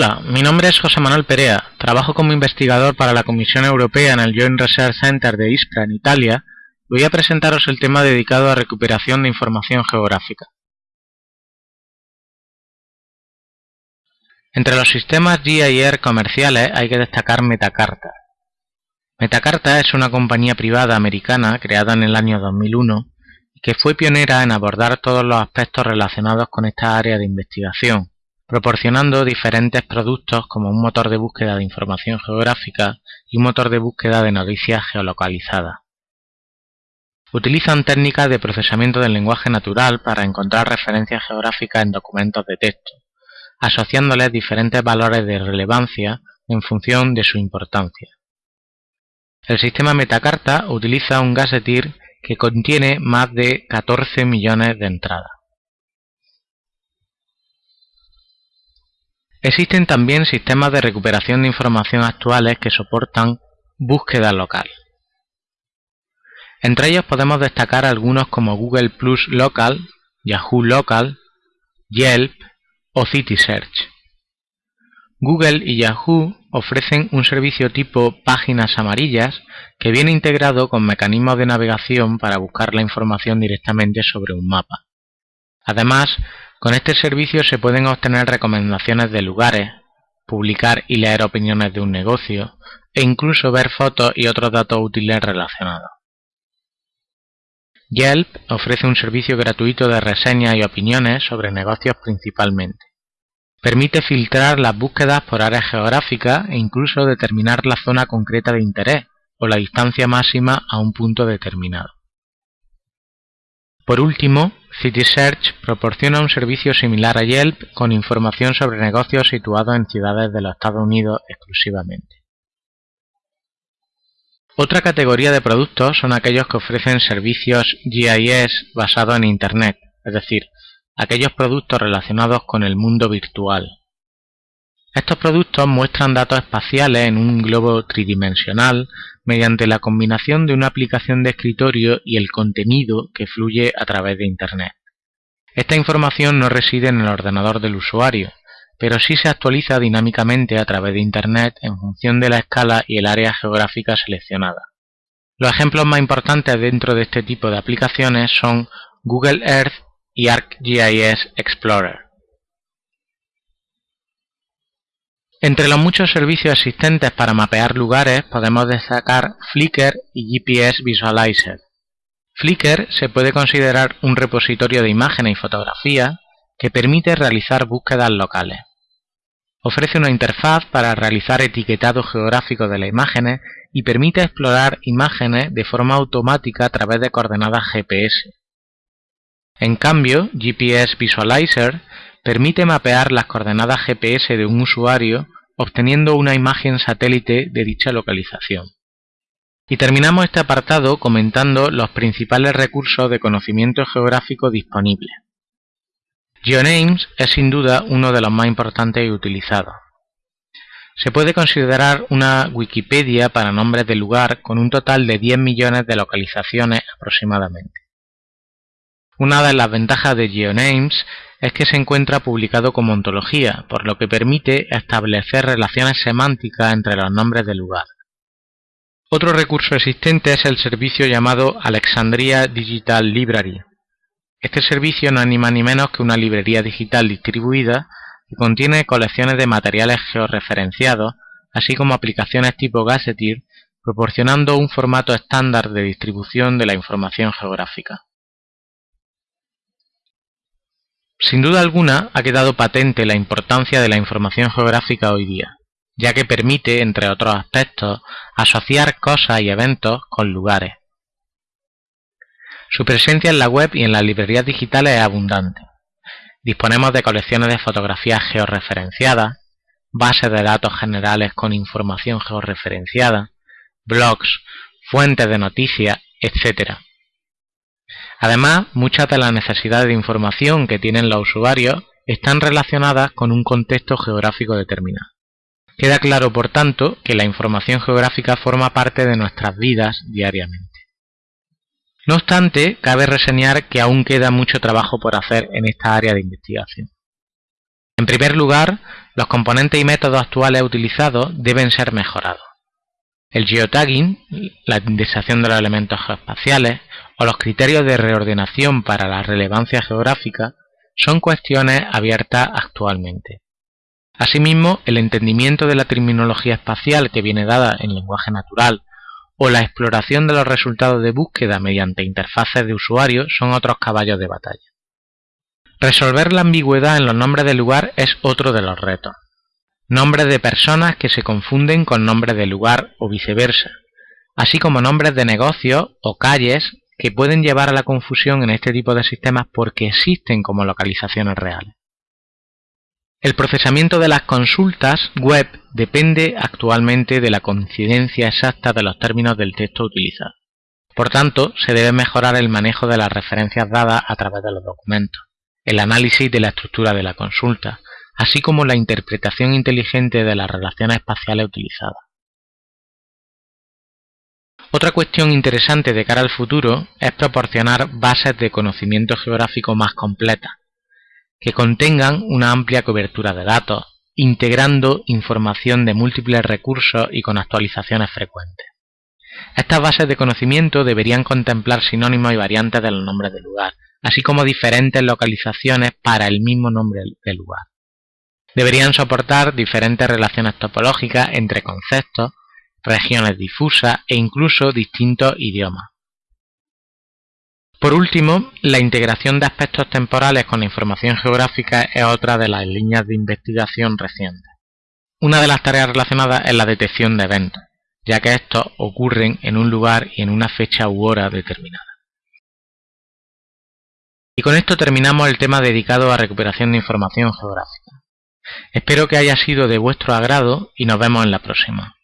Hola, mi nombre es José Manuel Perea, trabajo como investigador para la Comisión Europea en el Joint Research Center de Ispra en Italia voy a presentaros el tema dedicado a recuperación de información geográfica. Entre los sistemas GIR comerciales hay que destacar Metacarta. Metacarta es una compañía privada americana creada en el año 2001 y que fue pionera en abordar todos los aspectos relacionados con esta área de investigación, proporcionando diferentes productos como un motor de búsqueda de información geográfica y un motor de búsqueda de noticias geolocalizadas. Utilizan técnicas de procesamiento del lenguaje natural para encontrar referencias geográficas en documentos de texto, asociándoles diferentes valores de relevancia en función de su importancia. El sistema Metacarta utiliza un gazetteer que contiene más de 14 millones de entradas. Existen también sistemas de recuperación de información actuales que soportan búsqueda local. Entre ellos podemos destacar algunos como Google Plus Local, Yahoo Local, Yelp o CitySearch. Google y Yahoo ofrecen un servicio tipo páginas amarillas que viene integrado con mecanismos de navegación para buscar la información directamente sobre un mapa. Además, con este servicio se pueden obtener recomendaciones de lugares, publicar y leer opiniones de un negocio e incluso ver fotos y otros datos útiles relacionados. Yelp ofrece un servicio gratuito de reseñas y opiniones sobre negocios principalmente. Permite filtrar las búsquedas por áreas geográficas e incluso determinar la zona concreta de interés o la distancia máxima a un punto determinado. Por último, CitySearch proporciona un servicio similar a Yelp con información sobre negocios situados en ciudades de los Estados Unidos exclusivamente. Otra categoría de productos son aquellos que ofrecen servicios GIS basados en Internet, es decir, aquellos productos relacionados con el mundo virtual. Estos productos muestran datos espaciales en un globo tridimensional mediante la combinación de una aplicación de escritorio y el contenido que fluye a través de Internet. Esta información no reside en el ordenador del usuario, pero sí se actualiza dinámicamente a través de Internet en función de la escala y el área geográfica seleccionada. Los ejemplos más importantes dentro de este tipo de aplicaciones son Google Earth y ArcGIS Explorer. Entre los muchos servicios existentes para mapear lugares podemos destacar Flickr y GPS Visualizer. Flickr se puede considerar un repositorio de imágenes y fotografías que permite realizar búsquedas locales. Ofrece una interfaz para realizar etiquetado geográfico de las imágenes y permite explorar imágenes de forma automática a través de coordenadas GPS. En cambio, GPS Visualizer permite mapear las coordenadas GPS de un usuario obteniendo una imagen satélite de dicha localización. Y terminamos este apartado comentando los principales recursos de conocimiento geográfico disponibles. GeoNames es sin duda uno de los más importantes y utilizados. Se puede considerar una Wikipedia para nombres de lugar con un total de 10 millones de localizaciones aproximadamente. Una de las ventajas de GeoNames es que se encuentra publicado como ontología, por lo que permite establecer relaciones semánticas entre los nombres de lugar. Otro recurso existente es el servicio llamado Alexandria Digital Library. Este servicio no más ni menos que una librería digital distribuida que contiene colecciones de materiales georreferenciados, así como aplicaciones tipo Gazetteer, proporcionando un formato estándar de distribución de la información geográfica. Sin duda alguna ha quedado patente la importancia de la información geográfica hoy día, ya que permite, entre otros aspectos, asociar cosas y eventos con lugares. Su presencia en la web y en las librerías digitales es abundante. Disponemos de colecciones de fotografías georreferenciadas, bases de datos generales con información georreferenciada, blogs, fuentes de noticias, etc. Además, muchas de las necesidades de información que tienen los usuarios están relacionadas con un contexto geográfico determinado. Queda claro, por tanto, que la información geográfica forma parte de nuestras vidas diariamente. No obstante, cabe reseñar que aún queda mucho trabajo por hacer en esta área de investigación. En primer lugar, los componentes y métodos actuales utilizados deben ser mejorados. El geotagging, la indexación de los elementos geoespaciales o los criterios de reordenación para la relevancia geográfica son cuestiones abiertas actualmente. Asimismo, el entendimiento de la terminología espacial que viene dada en lenguaje natural o la exploración de los resultados de búsqueda mediante interfaces de usuario son otros caballos de batalla. Resolver la ambigüedad en los nombres de lugar es otro de los retos nombres de personas que se confunden con nombres de lugar o viceversa, así como nombres de negocios o calles que pueden llevar a la confusión en este tipo de sistemas porque existen como localizaciones reales. El procesamiento de las consultas web depende actualmente de la coincidencia exacta de los términos del texto utilizado. Por tanto, se debe mejorar el manejo de las referencias dadas a través de los documentos, el análisis de la estructura de la consulta, así como la interpretación inteligente de las relaciones espaciales utilizadas. Otra cuestión interesante de cara al futuro es proporcionar bases de conocimiento geográfico más completas, que contengan una amplia cobertura de datos, integrando información de múltiples recursos y con actualizaciones frecuentes. Estas bases de conocimiento deberían contemplar sinónimos y variantes de los nombres de lugar, así como diferentes localizaciones para el mismo nombre del lugar. Deberían soportar diferentes relaciones topológicas entre conceptos, regiones difusas e incluso distintos idiomas. Por último, la integración de aspectos temporales con la información geográfica es otra de las líneas de investigación recientes. Una de las tareas relacionadas es la detección de eventos, ya que estos ocurren en un lugar y en una fecha u hora determinada. Y con esto terminamos el tema dedicado a recuperación de información geográfica. Espero que haya sido de vuestro agrado y nos vemos en la próxima.